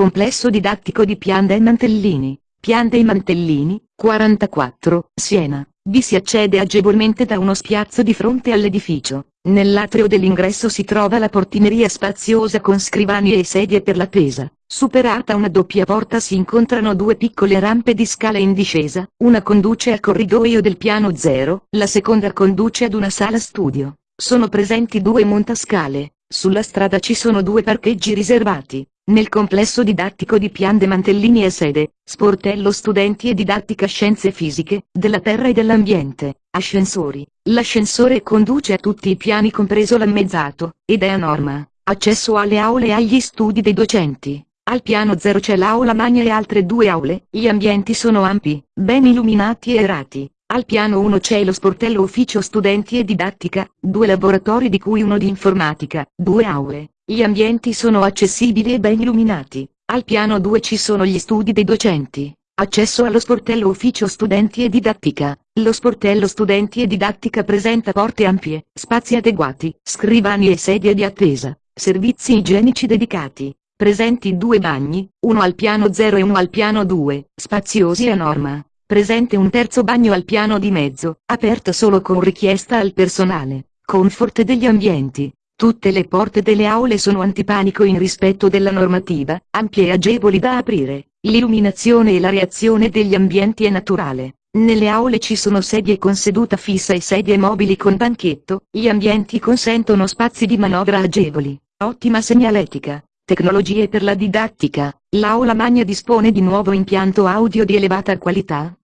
Complesso didattico di Pian dei Mantellini, Pian dei Mantellini, 44, Siena. Vi si accede agevolmente da uno spiazzo di fronte all'edificio. Nell'atrio dell'ingresso si trova la portineria spaziosa con scrivanie e sedie per l'attesa. Superata una doppia porta si incontrano due piccole rampe di scala in discesa, una conduce al corridoio del piano zero, la seconda conduce ad una sala studio. Sono presenti due montascale, sulla strada ci sono due parcheggi riservati. Nel complesso didattico di Pian de Mantellini è sede, sportello studenti e didattica scienze fisiche, della terra e dell'ambiente, ascensori. L'ascensore conduce a tutti i piani compreso l'ammezzato, ed è a norma. Accesso alle aule e agli studi dei docenti. Al piano 0 c'è l'aula magna e altre due aule, gli ambienti sono ampi, ben illuminati e aerati. Al piano 1 c'è lo sportello ufficio studenti e didattica, due laboratori di cui uno di informatica, due aule, gli ambienti sono accessibili e ben illuminati. Al piano 2 ci sono gli studi dei docenti. Accesso allo sportello ufficio studenti e didattica. Lo sportello studenti e didattica presenta porte ampie, spazi adeguati, scrivani e sedie di attesa, servizi igienici dedicati. Presenti due bagni, uno al piano 0 e uno al piano 2, spaziosi a norma. Presente un terzo bagno al piano di mezzo, aperto solo con richiesta al personale. Comfort degli ambienti. Tutte le porte delle aule sono antipanico in rispetto della normativa, ampie e agevoli da aprire. L'illuminazione e la reazione degli ambienti è naturale. Nelle aule ci sono sedie con seduta fissa e sedie mobili con banchetto, gli ambienti consentono spazi di manovra agevoli. Ottima segnaletica. Tecnologie per la didattica. L'aula magna dispone di nuovo impianto audio di elevata qualità,